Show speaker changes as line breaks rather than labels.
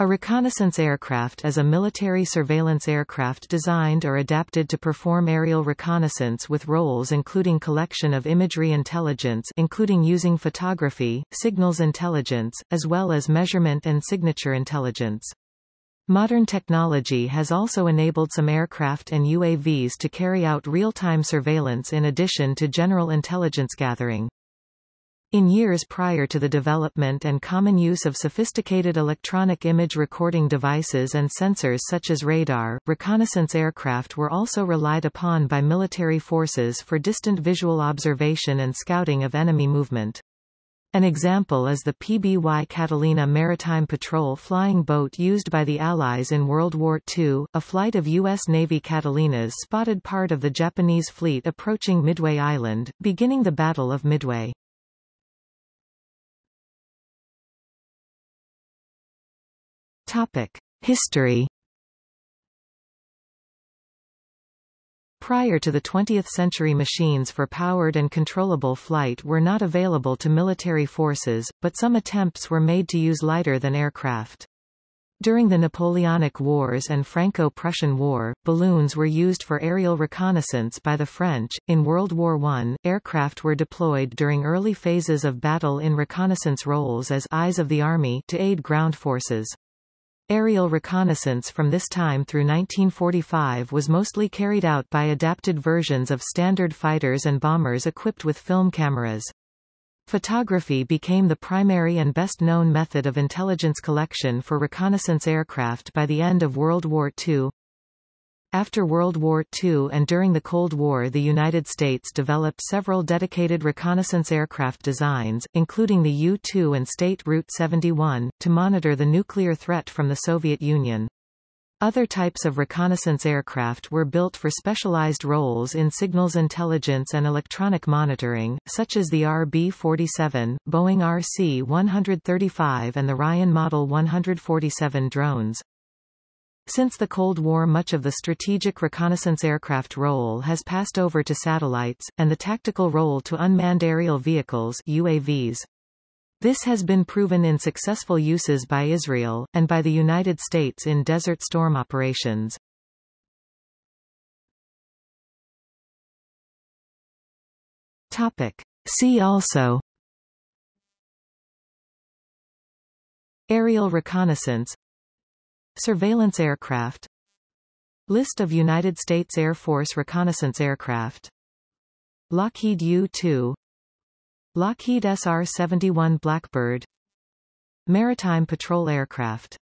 A reconnaissance aircraft is a military surveillance aircraft designed or adapted to perform aerial reconnaissance with roles including collection of imagery intelligence including using photography, signals intelligence, as well as measurement and signature intelligence. Modern technology has also enabled some aircraft and UAVs to carry out real-time surveillance in addition to general intelligence gathering. In years prior to the development and common use of sophisticated electronic image recording devices and sensors such as radar, reconnaissance aircraft were also relied upon by military forces for distant visual observation and scouting of enemy movement. An example is the PBY Catalina maritime patrol flying boat used by the Allies in World War II. A flight of U.S. Navy Catalinas spotted part of the Japanese fleet approaching Midway Island, beginning the Battle of Midway. Topic: History. Prior to the 20th century machines for powered and controllable flight were not available to military forces, but some attempts were made to use lighter-than aircraft. During the Napoleonic Wars and Franco-Prussian War, balloons were used for aerial reconnaissance by the French. In World War I, aircraft were deployed during early phases of battle in reconnaissance roles as eyes of the army to aid ground forces. Aerial reconnaissance from this time through 1945 was mostly carried out by adapted versions of standard fighters and bombers equipped with film cameras. Photography became the primary and best-known method of intelligence collection for reconnaissance aircraft by the end of World War II. After World War II and during the Cold War the United States developed several dedicated reconnaissance aircraft designs, including the U-2 and State Route 71, to monitor the nuclear threat from the Soviet Union. Other types of reconnaissance aircraft were built for specialized roles in signals intelligence and electronic monitoring, such as the RB-47, Boeing RC-135 and the Ryan Model 147 drones. Since the Cold War much of the strategic reconnaissance aircraft role has passed over to satellites, and the tactical role to unmanned aerial vehicles UAVs. This has been proven in successful uses by Israel, and by the United States in Desert Storm operations. Topic. See also Aerial reconnaissance Surveillance aircraft. List of United States Air Force reconnaissance aircraft. Lockheed U-2 Lockheed SR-71 Blackbird. Maritime patrol aircraft